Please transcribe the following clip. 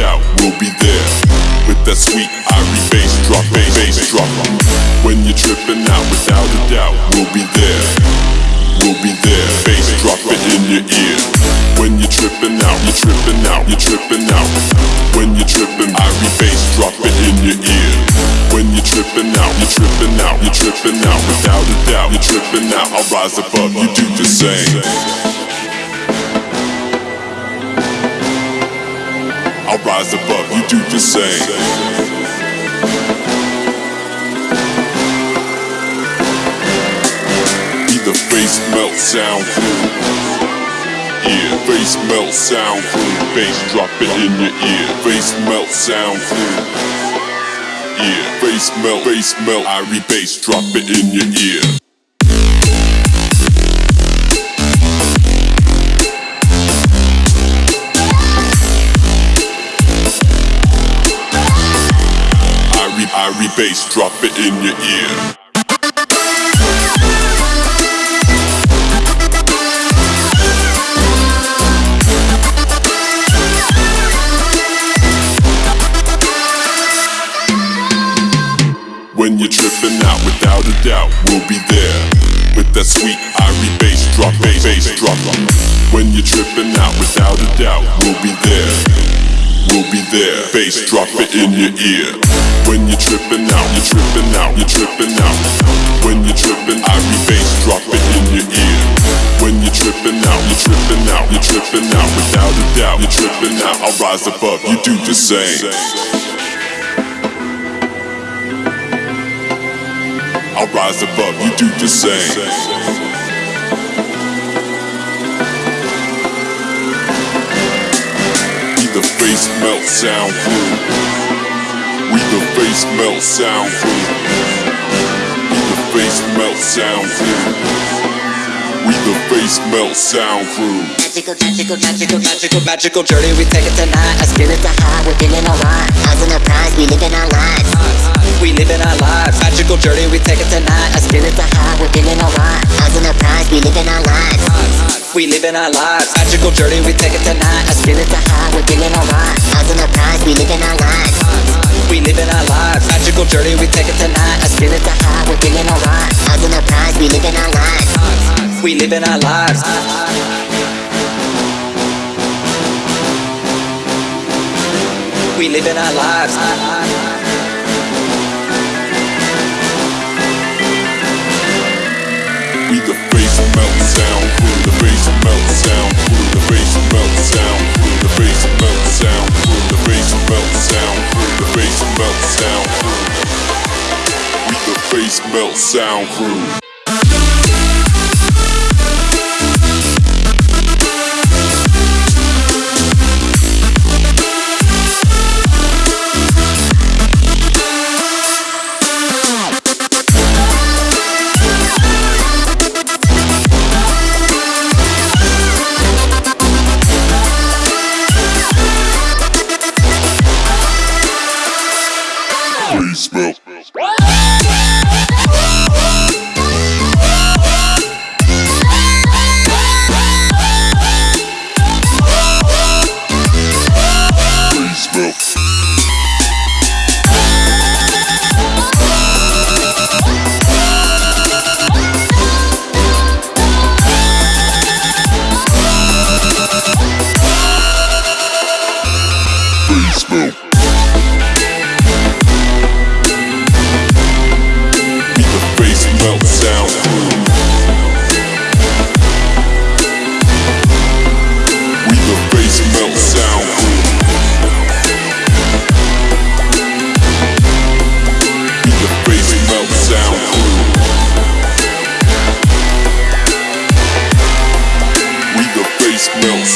doubt, we'll be there. With that sweet Irie bass drop, bass, bass drop. When you're tripping out without a doubt, we'll be there. We'll be there. Bass drop it in your ear. When you're tripping out, you're tripping out, you're tripping out. When you're tripping, Irie bass drop it in your ear. When you're tripping out, you're tripping out, you're tripping out without a doubt, you're tripping out. I'll rise above, you do the same. Rise above, you do the same. The face melt sound crew. Yeah, face melt sound crew. Bass drop it in your ear. Face melt sound crew. Yeah, face melt, face melt. Irie bass drop it in your ear. Irie, bass drop it in your ear. When you're tripping out without a doubt, we'll be there. With that sweet Irie bass drop, bass, bass drop. When you're tripping out without a doubt, we'll be there. We'll be there. Bass drop it in your ear. When you're tripping out, you're tripping out, you're tripping out. When you're tripping, Irie bass drop it in your ear. When you're tripping out, you're tripping out, you're tripping out without a doubt, you're tripping out. I'll rise above, you do the same. I'll rise above, you do the same. Be the face melt sound crew. We the face melt sound crew. Be the face melt sound crew. We the face melt sound crew. Magical, magical, magical, magical, magical journey. We take it tonight. I spin it high. We're feeling alright. Eyes on the prize. We living our lives. We living our lives. Magical journey. We take it tonight. I spin it high. We're feeling alright. Eyes on the prize. We living our lives. We living our lives. Magical journey. We take it tonight. I spin it high. We're feeling alright. Eyes on the prize. We living our lives. We living our lives. Magical journey. We take it tonight. I spin it to high. We're feeling alright. Eyes on the prize. We living our lives. We living our lives. We living our lives. We the face melt sound face melt sound crew. Face will